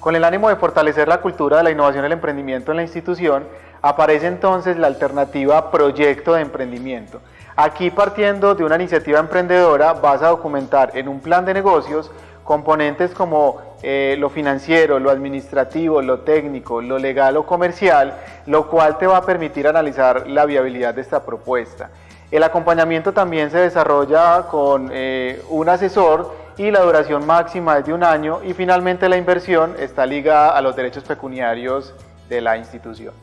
Con el ánimo de fortalecer la cultura de la innovación y el emprendimiento en la institución, aparece entonces la alternativa Proyecto de Emprendimiento. Aquí partiendo de una iniciativa emprendedora vas a documentar en un plan de negocios componentes como eh, lo financiero, lo administrativo, lo técnico, lo legal o comercial, lo cual te va a permitir analizar la viabilidad de esta propuesta. El acompañamiento también se desarrolla con eh, un asesor y la duración máxima es de un año y finalmente la inversión está ligada a los derechos pecuniarios de la institución.